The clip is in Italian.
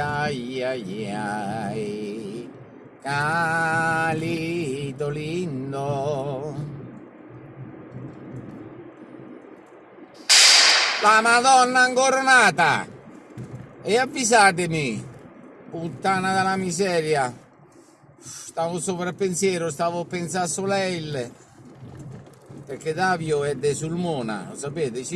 ai ai ai Calito lindo La Madonna incoronata E avvisatemi Puttana della miseria Stavo sopra il pensiero, stavo pensando a Soleil perché Davio è de Sulmona, lo sapete? Sì.